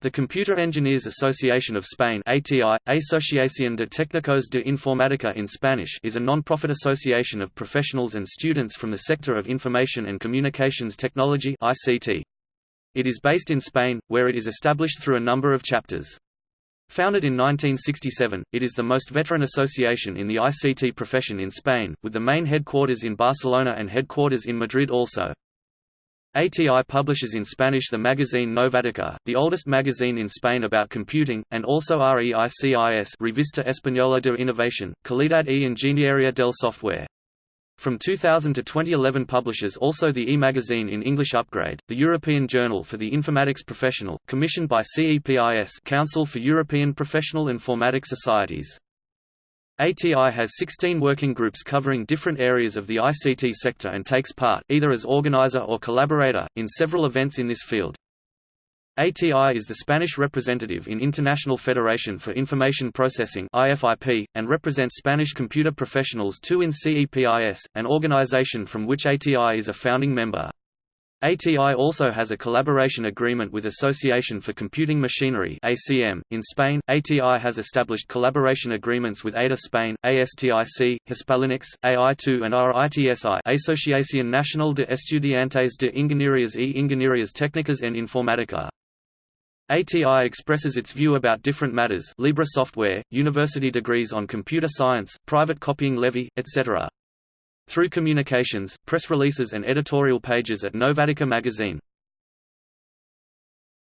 The Computer Engineers Association of Spain ATI, Asociación de Técnicos de Informática in Spanish is a non-profit association of professionals and students from the sector of information and communications technology ICT. It is based in Spain, where it is established through a number of chapters. Founded in 1967, it is the most veteran association in the ICT profession in Spain, with the main headquarters in Barcelona and headquarters in Madrid also. ATI publishes in Spanish the magazine Novatica, the oldest magazine in Spain about computing, and also REICIS Revista Española de Innovación, Calidad e Ingeniería del Software. From 2000 to 2011 publishes also the e-magazine in English Upgrade, the European Journal for the Informatics Professional, commissioned by CEPIS Council for European Professional Informatics Societies. ATI has 16 working groups covering different areas of the ICT sector and takes part, either as organizer or collaborator, in several events in this field. ATI is the Spanish representative in International Federation for Information Processing IFIP, and represents Spanish computer professionals too in CEPIS, an organization from which ATI is a founding member. ATI also has a collaboration agreement with Association for Computing Machinery ACM. .In Spain, ATI has established collaboration agreements with ADA Spain, ASTIC, Hispalinux, AI2 and RITSI Asociación Nacional de Estudiantes de Ingenierías e Ingenierías Técnicas en Informática. ATI expresses its view about different matters Libre software, university degrees on computer science, private copying levy, etc. Through communications, press releases and editorial pages at Novatica magazine.